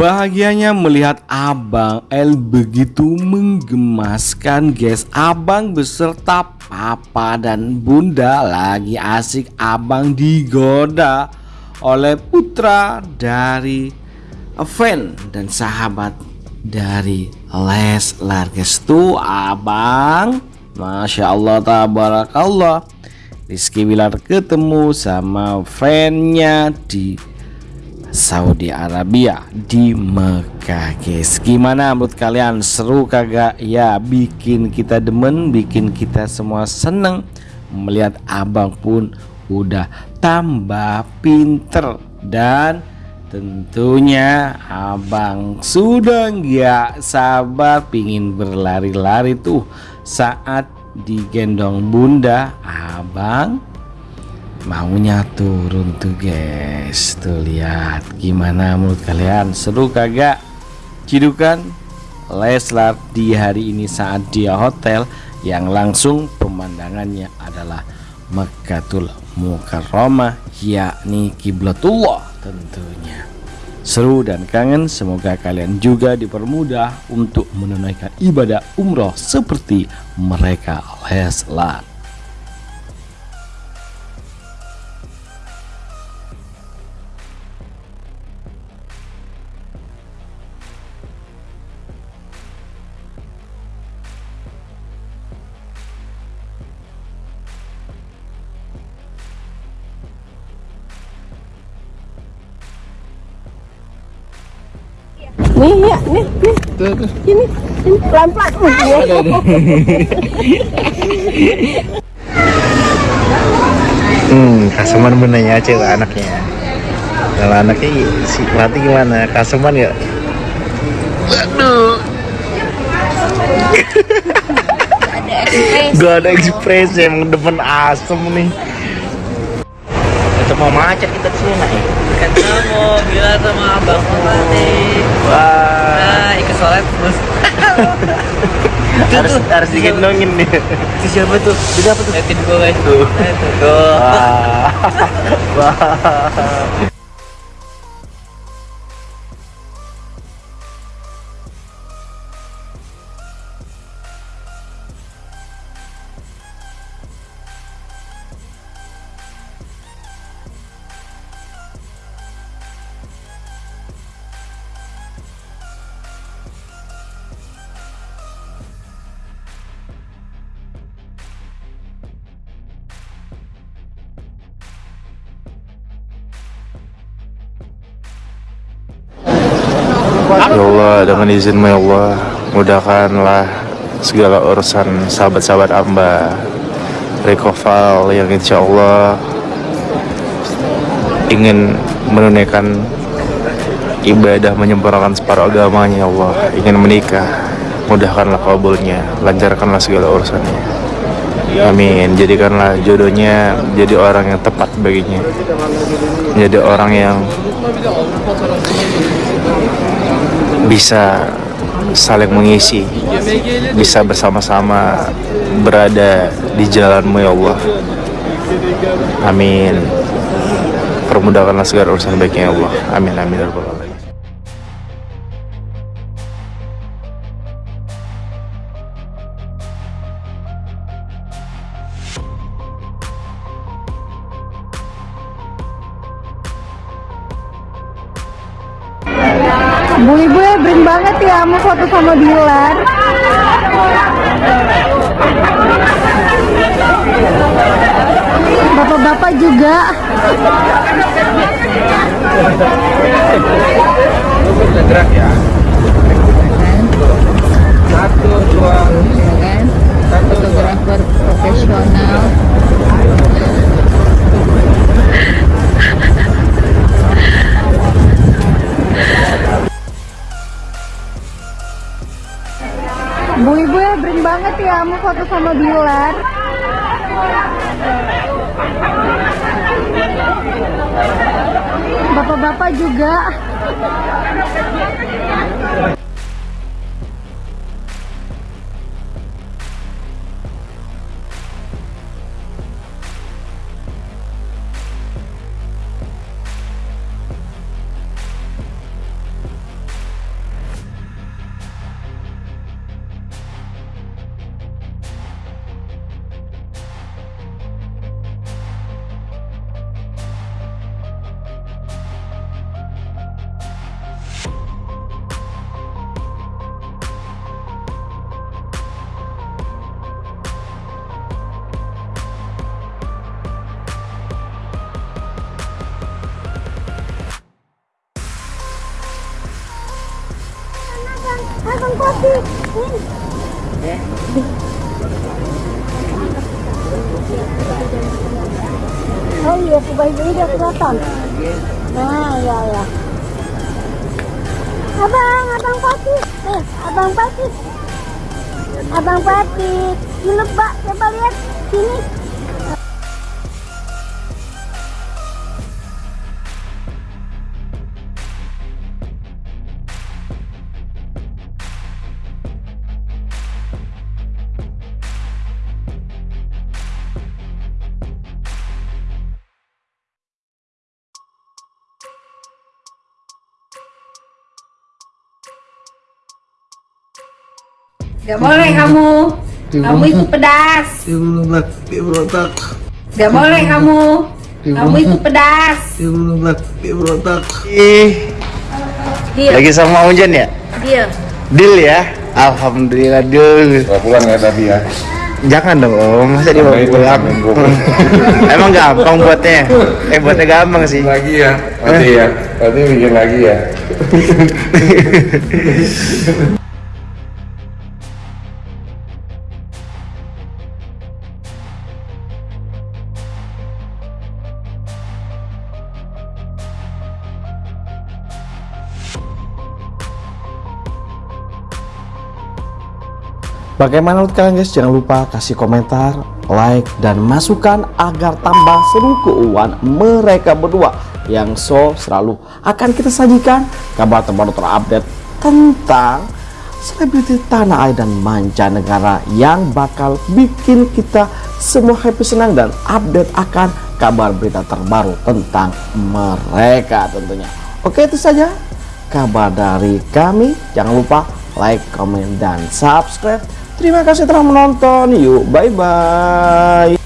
Bahagianya melihat Abang L begitu menggemaskan guys Abang beserta papa dan bunda lagi asik Abang digoda oleh putra dari fan dan sahabat dari Leslar guys tuh Abang. Masya Allah tabarakallah. Rizky Wilar ketemu sama fannya di Saudi Arabia di Mekah guys. Gimana menurut kalian? Seru kagak? Ya bikin kita demen bikin kita semua seneng. Melihat abang pun udah tambah pinter. Dan tentunya abang sudah nggak sabar pingin berlari-lari tuh. Saat digendong bunda abang maunya turun tuh guys. Tuh lihat gimana menurut kalian. Seru kagak? Cidukan? Leslar di hari ini saat dia hotel yang langsung pemandangannya adalah Mekkatul Mukarramah yakni kiblatullah tentunya. Seru dan kangen semoga kalian juga dipermudah untuk menunaikan ibadah umroh seperti mereka Leslar Nih ya, nih, nih. Ini, ini pelan-pelan. Oh, iya. Hmm, Kaseman benarnya cewek anaknya. Kalau anaknya si Lati gimana? Kaseman ya? Waduh. Gak ada ekspresi emang depan asem nih. Itu mau macet kita ke sini nak kamu bilang sama abang tadi. Wah, Nah, ikut sholat terus. harus harus digendongin nih. Itu siapa tuh? Itu apa tuh? Liatin gue guys. Tuh. Itu tuh. Wah, wah. Ya Allah, dengan izinmu ya Allah, mudahkanlah segala urusan sahabat-sahabat amba Rekoval yang insya Allah ingin menunaikan ibadah menyempurnakan separuh agamanya ya Allah. Ingin menikah mudahkanlah kabulnya lancarkanlah segala urusannya amin. Jadikanlah jodohnya jadi orang yang tepat baginya. Jadi orang yang bisa saling mengisi bisa bersama-sama berada di jalanmu ya Allah. Amin. Permudahkanlah segala urusan baiknya ya Allah. Amin amin Bu ibu ya bring banget ya mau foto sama Bilar. Bapak-bapak juga. Fotografer profesional. Bu ibu ya bring banget ya mau foto sama Bilar. Bapak-bapak juga. Pati. Oh iya, sebaik ini dia. Nah, ya ya. Abang, abang. Eh, abang pati. Abang pati. Ini Pak, coba lihat sini. Gak boleh kamu. Kamu itu pedas. Dia berontak, Gak boleh kamu. Kamu itu pedas. dia berontak, dia berontak. Ih, Dia, lagi sama Unjan ya? dia. Deal ya? Alhamdulillah deal. Gak pulang ya tadi ya? Jangan dong om, masa dia mau pulang? Emang gampang buatnya? Eh buatnya gampang sih. Lagi ya? Nanti ya? Nanti bikin lagi ya? Bagaimana menurut kalian guys? Jangan lupa kasih komentar, like, dan masukan agar tambah seru keuangan mereka berdua yang so selalu akan kita sajikan kabar terbaru terupdate tentang selebriti tanah air dan mancanegara yang bakal bikin kita semua happy senang dan update akan kabar berita terbaru tentang mereka tentunya. Oke itu saja kabar dari kami. Jangan lupa like, comment, dan subscribe. Terima kasih telah menonton. Yuk, bye-bye.